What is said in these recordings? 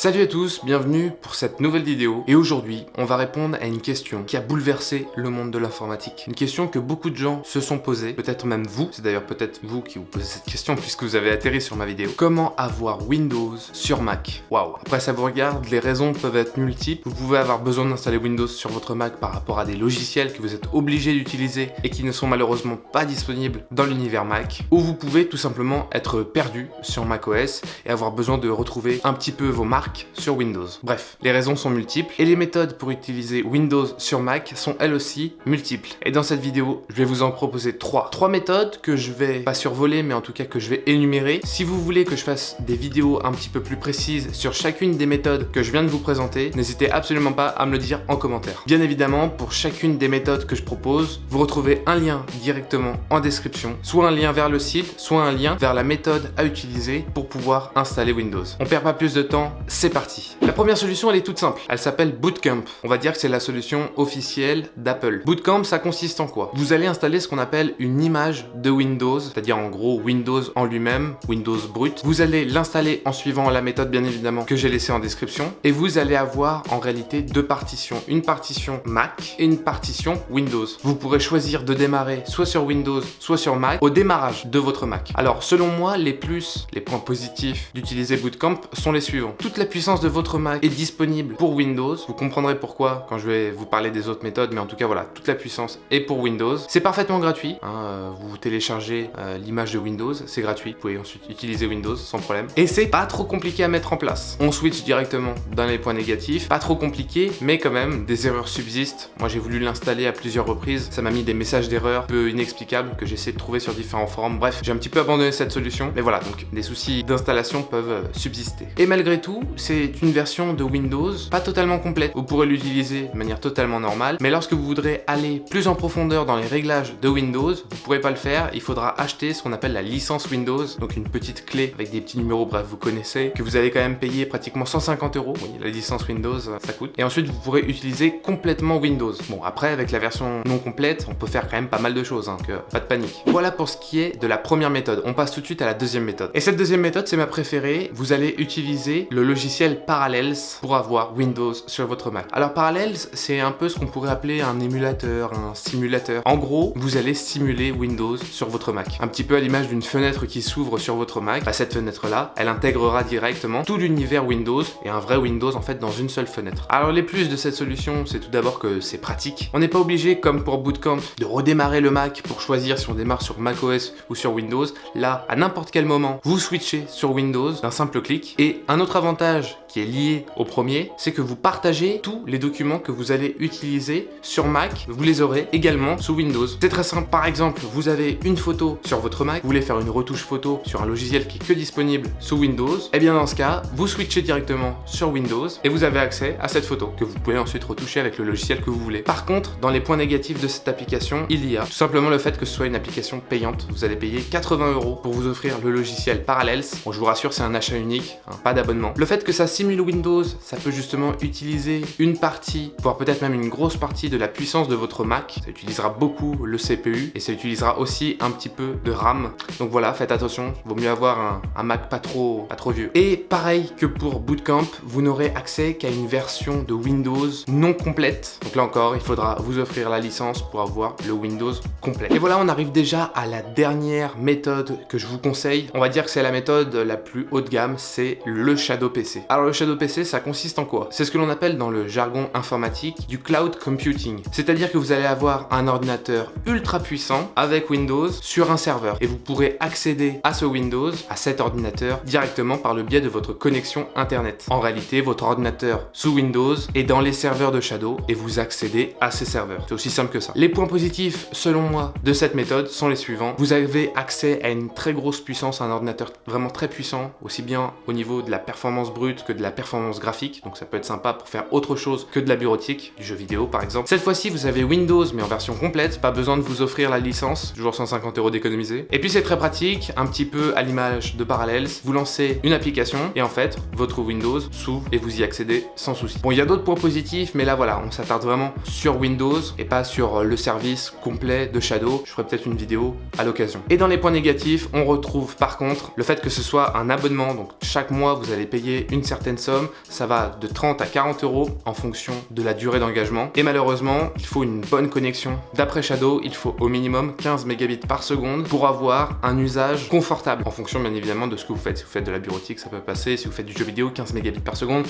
Salut à tous, bienvenue pour cette nouvelle vidéo et aujourd'hui on va répondre à une question qui a bouleversé le monde de l'informatique. Une question que beaucoup de gens se sont posées, peut-être même vous, c'est d'ailleurs peut-être vous qui vous posez cette question puisque vous avez atterri sur ma vidéo. Comment avoir Windows sur Mac? Waouh Après ça vous regarde, les raisons peuvent être multiples. Vous pouvez avoir besoin d'installer Windows sur votre Mac par rapport à des logiciels que vous êtes obligé d'utiliser et qui ne sont malheureusement pas disponibles dans l'univers Mac. Ou vous pouvez tout simplement être perdu sur macOS et avoir besoin de retrouver un petit peu vos marques sur Windows. Bref, les raisons sont multiples et les méthodes pour utiliser Windows sur Mac sont elles aussi multiples. Et dans cette vidéo, je vais vous en proposer trois. Trois méthodes que je vais pas survoler mais en tout cas que je vais énumérer. Si vous voulez que je fasse des vidéos un petit peu plus précises sur chacune des méthodes que je viens de vous présenter, n'hésitez absolument pas à me le dire en commentaire. Bien évidemment, pour chacune des méthodes que je propose, vous retrouvez un lien directement en description, soit un lien vers le site, soit un lien vers la méthode à utiliser pour pouvoir installer Windows. On perd pas plus de temps, c'est parti. La première solution, elle est toute simple. Elle s'appelle Bootcamp. On va dire que c'est la solution officielle d'Apple. Bootcamp, ça consiste en quoi? Vous allez installer ce qu'on appelle une image de Windows, c'est-à-dire en gros Windows en lui-même, Windows brut. Vous allez l'installer en suivant la méthode bien évidemment que j'ai laissée en description et vous allez avoir en réalité deux partitions. Une partition Mac et une partition Windows. Vous pourrez choisir de démarrer soit sur Windows, soit sur Mac au démarrage de votre Mac. Alors selon moi, les plus, les points positifs d'utiliser Bootcamp sont les suivants. Puissance de votre Mac est disponible pour Windows. Vous comprendrez pourquoi quand je vais vous parler des autres méthodes, mais en tout cas voilà, toute la puissance est pour Windows. C'est parfaitement gratuit. Hein, euh, vous téléchargez euh, l'image de Windows, c'est gratuit. Vous pouvez ensuite utiliser Windows sans problème. Et c'est pas trop compliqué à mettre en place. On switch directement dans les points négatifs. Pas trop compliqué, mais quand même, des erreurs subsistent. Moi j'ai voulu l'installer à plusieurs reprises. Ça m'a mis des messages d'erreur peu inexplicables que j'essaie de trouver sur différents forums. Bref, j'ai un petit peu abandonné cette solution. Mais voilà, donc des soucis d'installation peuvent euh, subsister. Et malgré tout, c'est une version de Windows pas totalement complète. Vous pourrez l'utiliser de manière totalement normale, mais lorsque vous voudrez aller plus en profondeur dans les réglages de Windows, vous pourrez pas le faire, il faudra acheter ce qu'on appelle la licence Windows, donc une petite clé avec des petits numéros, bref, vous connaissez, que vous allez quand même payer pratiquement 150 euros. Oui, la licence Windows, ça coûte. Et ensuite, vous pourrez utiliser complètement Windows. Bon, après, avec la version non complète, on peut faire quand même pas mal de choses, hein, donc pas de panique. Voilà pour ce qui est de la première méthode. On passe tout de suite à la deuxième méthode. Et cette deuxième méthode, c'est ma préférée. Vous allez utiliser le logiciel Parallels pour avoir Windows sur votre Mac. Alors Parallels, c'est un peu ce qu'on pourrait appeler un émulateur, un simulateur. En gros, vous allez simuler Windows sur votre Mac. Un petit peu à l'image d'une fenêtre qui s'ouvre sur votre Mac. Bah, cette fenêtre-là, elle intégrera directement tout l'univers Windows et un vrai Windows en fait dans une seule fenêtre. Alors les plus de cette solution, c'est tout d'abord que c'est pratique. On n'est pas obligé, comme pour Bootcamp, de redémarrer le Mac pour choisir si on démarre sur macOS ou sur Windows. Là, à n'importe quel moment, vous switchez sur Windows d'un simple clic. Et un autre avantage qui est lié au premier, c'est que vous partagez tous les documents que vous allez utiliser sur Mac, vous les aurez également sous Windows. C'est très simple, par exemple, vous avez une photo sur votre Mac, vous voulez faire une retouche photo sur un logiciel qui est que disponible sous Windows, et eh bien dans ce cas, vous switchez directement sur Windows et vous avez accès à cette photo que vous pouvez ensuite retoucher avec le logiciel que vous voulez. Par contre, dans les points négatifs de cette application, il y a tout simplement le fait que ce soit une application payante. Vous allez payer 80 euros pour vous offrir le logiciel Parallels. Bon, je vous rassure, c'est un achat unique, hein, pas d'abonnement. Le fait que ça simule Windows, ça peut justement utiliser une partie, voire peut-être même une grosse partie de la puissance de votre Mac. Ça utilisera beaucoup le CPU et ça utilisera aussi un petit peu de RAM. Donc voilà, faites attention, vaut mieux avoir un, Mac pas trop, pas trop vieux. Et pareil que pour Bootcamp, vous n'aurez accès qu'à une version de Windows non complète. Donc là encore, il faudra vous offrir la licence pour avoir le Windows complet. Et voilà, on arrive déjà à la dernière méthode que je vous conseille. On va dire que c'est la méthode la plus haut de gamme, c'est le Shadow PC. Alors le Shadow PC, ça consiste en quoi? C'est ce que l'on appelle dans le jargon informatique du cloud computing. C'est-à-dire que vous allez avoir un ordinateur ultra puissant avec Windows sur un serveur et vous pourrez accéder à ce Windows, à cet ordinateur, directement par le biais de votre connexion internet. En réalité, votre ordinateur sous Windows est dans les serveurs de Shadow et vous accédez à ces serveurs. C'est aussi simple que ça. Les points positifs, selon moi, de cette méthode sont les suivants. Vous avez accès à une très grosse puissance, un ordinateur vraiment très puissant, aussi bien au niveau de la performance que de la performance graphique, donc ça peut être sympa pour faire autre chose que de la bureautique, du jeu vidéo par exemple. Cette fois-ci, vous avez Windows, mais en version complète, pas besoin de vous offrir la licence, toujours 150 euros d'économiser. Et puis c'est très pratique, un petit peu à l'image de Parallels, vous lancez une application, et en fait, votre Windows s'ouvre et vous y accédez sans souci. Bon, il y a d'autres points positifs, mais là voilà, on s'attarde vraiment sur Windows, et pas sur le service complet de Shadow. Je ferai peut-être une vidéo à l'occasion. Et dans les points négatifs, on retrouve par contre le fait que ce soit un abonnement, donc chaque mois, vous allez payer une certaine sommes, ça va de 30 à 40 euros en fonction de la durée d'engagement. Et malheureusement, il faut une bonne connexion. D'après Shadow, il faut au minimum 15 mégabits par seconde pour avoir un usage confortable en fonction bien évidemment de ce que vous faites. Si vous faites de la bureautique, ça peut passer. Si vous faites du jeu vidéo, 15 mégabits par seconde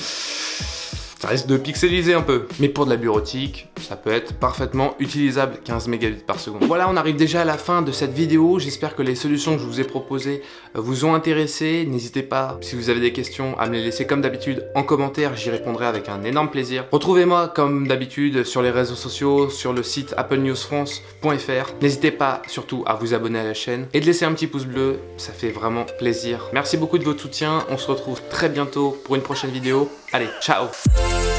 ça risque de pixeliser un peu. Mais pour de la bureautique, ça peut être parfaitement utilisable, 15 mégabits par seconde. Voilà, on arrive déjà à la fin de cette vidéo. J'espère que les solutions que je vous ai proposées euh, vous ont intéressé. N'hésitez pas, si vous avez des questions, à me les laisser comme d'habitude en commentaire. J'y répondrai avec un énorme plaisir. Retrouvez-moi comme d'habitude sur les réseaux sociaux, sur le site applenewsfrance.fr. N'hésitez pas surtout à vous abonner à la chaîne et de laisser un petit pouce bleu. Ça fait vraiment plaisir. Merci beaucoup de votre soutien. On se retrouve très bientôt pour une prochaine vidéo. Allez, ciao you.